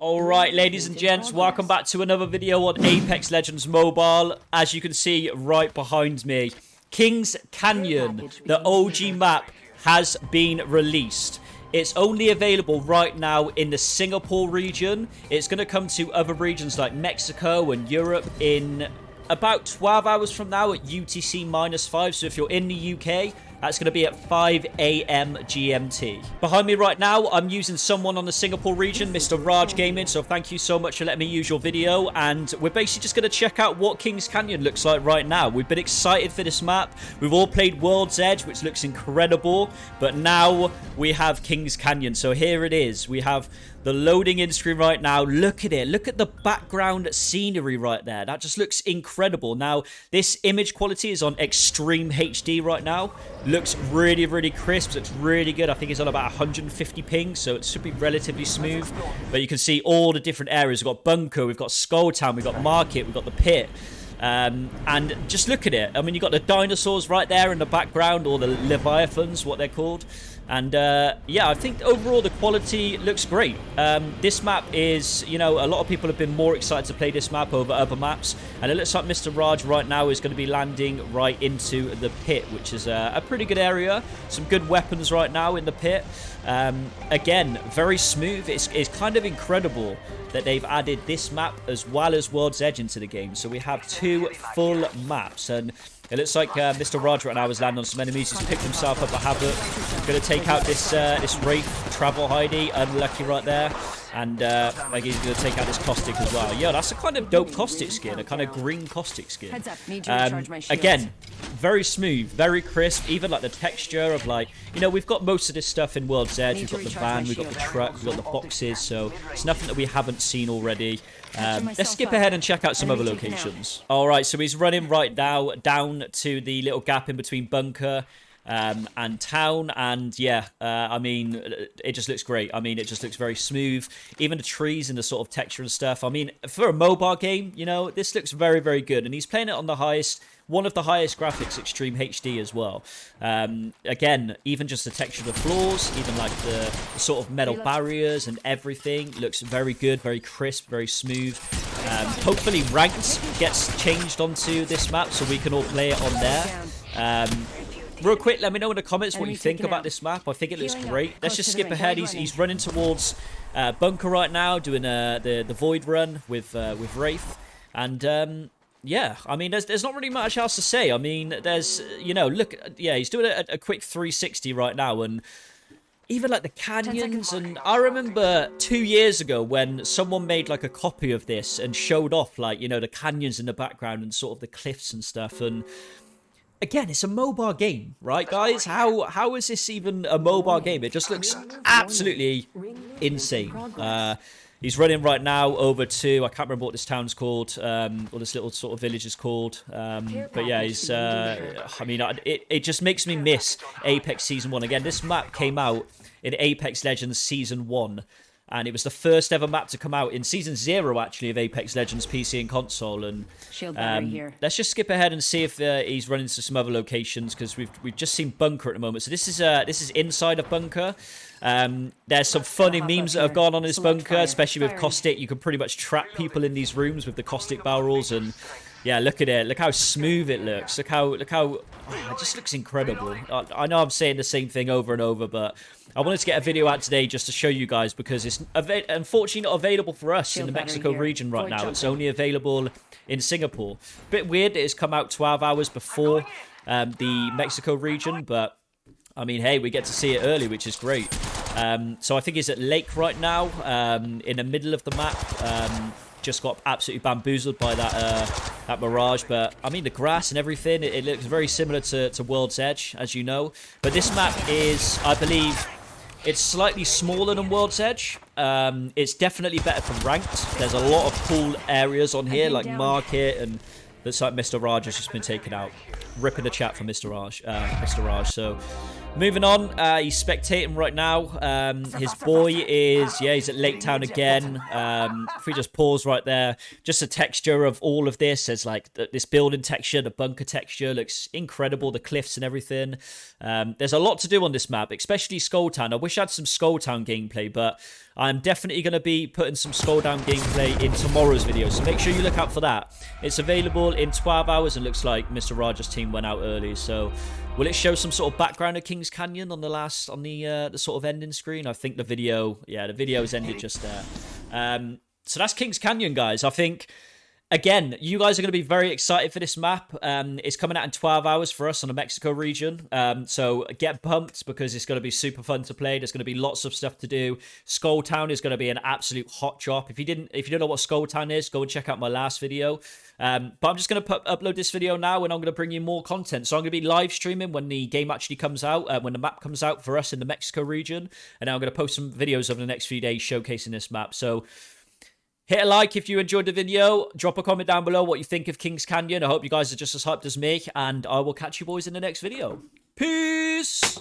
Alright, ladies and gents, welcome back to another video on Apex Legends Mobile. As you can see right behind me, Kings Canyon, the OG map, has been released. It's only available right now in the Singapore region. It's going to come to other regions like Mexico and Europe in about 12 hours from now at UTC minus 5. So if you're in the UK, that's going to be at 5 a.m. GMT. Behind me right now, I'm using someone on the Singapore region, Mr. Raj Gaming. So thank you so much for letting me use your video. And we're basically just going to check out what Kings Canyon looks like right now. We've been excited for this map. We've all played World's Edge, which looks incredible. But now we have Kings Canyon. So here it is. We have the loading in screen right now. Look at it. Look at the background scenery right there. That just looks incredible. Now, this image quality is on extreme HD right now. Looks really, really crisp. It's really good. I think it's on about 150 ping, so it should be relatively smooth. But you can see all the different areas. We've got Bunker, we've got Skull Town, we've got Market, we've got the Pit. Um, and just look at it. I mean, you've got the dinosaurs right there in the background, or the Leviathans, what they're called. And uh, yeah, I think overall the quality looks great. Um, this map is, you know, a lot of people have been more excited to play this map over other maps. And it looks like Mr. Raj right now is going to be landing right into the pit, which is a, a pretty good area. Some good weapons right now in the pit. Um, again, very smooth. It's, it's kind of incredible that they've added this map as well as World's Edge into the game. So we have two full maps. And it looks like uh, Mr. Raj right now has landed on some enemies. He's picked himself up a Havoc. Going to take out this uh, this Wraith Travel Heidi. Unlucky right there. And uh, like he's going to take out this Caustic as well. Yeah, that's a kind of dope Caustic skin. A kind of green Caustic skin. Um, again, very smooth, very crisp. Even like the texture of like, you know, we've got most of this stuff in World's Edge. We've got the van, we've got the truck, we've got the boxes. So it's nothing that we haven't seen already. Um, let's skip ahead and check out some other locations. All right, so he's running right now down to the little gap in between bunker um, and town. And yeah, uh, I mean, it just looks great. I mean, it just looks very smooth. Even the trees and the sort of texture and stuff. I mean, for a mobile game, you know, this looks very, very good. And he's playing it on the highest one of the highest graphics, Extreme HD as well. Um, again, even just the texture of the floors, even like the, the, sort of metal barriers and everything looks very good, very crisp, very smooth. Um, hopefully ranked gets changed onto this map so we can all play it on there. Um, Real quick, let me know in the comments what you think about this map. I think it looks great. Let's just skip ahead. He's, he's running towards uh, Bunker right now, doing uh, the, the Void run with uh, with Wraith. And um, yeah, I mean, there's there's not really much else to say. I mean, there's, you know, look, yeah, he's doing a, a quick 360 right now. And even like the canyons and I remember two years ago when someone made like a copy of this and showed off like you know the canyons in the background and sort of the cliffs and stuff and again, it's a mobile game, right, guys? How how is this even a mobile game? It just looks absolutely insane. Uh, he's running right now over to I can't remember what this town's called, um, or this little sort of village is called. Um, but yeah, he's. Uh, I mean, it it just makes me miss Apex Season One again. This map came out in Apex Legends Season One and it was the first ever map to come out in season zero actually of Apex Legends PC and console. And um, let's just skip ahead and see if uh, he's running to some other locations because we've we've just seen Bunker at the moment. So this is uh, this is inside of Bunker. Um, there's some funny memes that have gone on in this bunker, especially with caustic. You can pretty much trap people in these rooms with the caustic barrels and. Yeah, look at it. Look how smooth it looks. Look how look how oh, it just looks incredible. I, I know I'm saying the same thing over and over, but I wanted to get a video out today just to show you guys because it's unfortunately not available for us in the Mexico region right now. It's only available in Singapore. Bit weird that it's come out 12 hours before um, the Mexico region, but I mean, hey, we get to see it early, which is great. Um, so I think he's at Lake right now, um, in the middle of the map. Um, just got absolutely bamboozled by that uh, that Mirage. But, I mean, the grass and everything, it, it looks very similar to, to World's Edge, as you know. But this map is, I believe, it's slightly smaller than World's Edge. Um, it's definitely better for ranked. There's a lot of cool areas on here, like Market, and looks like Mr. Raj has just been taken out. Ripping the chat for Mr. Raj. Uh, Mr. Raj. So, Moving on, uh, he's spectating right now. Um, his boy is, yeah, he's at Lake Town again. Um, if we just pause right there, just the texture of all of this, as like th- this building texture, the bunker texture looks incredible, the cliffs and everything. Um, there's a lot to do on this map, especially Skull Town. I wish I had some Skull Town gameplay, but I'm definitely going to be putting some Skull Town gameplay in tomorrow's video, so make sure you look out for that. It's available in 12 hours and looks like Mr. Raj's team went out early, so Will it show some sort of background of Kings Canyon on the last on the uh, the sort of ending screen? I think the video, yeah, the video has ended just there. Um, so that's Kings Canyon, guys. I think again, you guys are going to be very excited for this map. Um, it's coming out in 12 hours for us on the Mexico region. Um, so get pumped because it's going to be super fun to play. There's going to be lots of stuff to do. Skull Town is going to be an absolute hot drop. If you didn't, if you don't know what Skull Town is, go and check out my last video. Um, but I'm just going to upload this video now and I'm going to bring you more content. So I'm going to be live streaming when the game actually comes out, uh, when the map comes out for us in the Mexico region. And I'm going to post some videos over the next few days showcasing this map. So Hit a like if you enjoyed the video. Drop a comment down below what you think of Kings Canyon. I hope you guys are just as hyped as me. And I will catch you boys in the next video. Peace!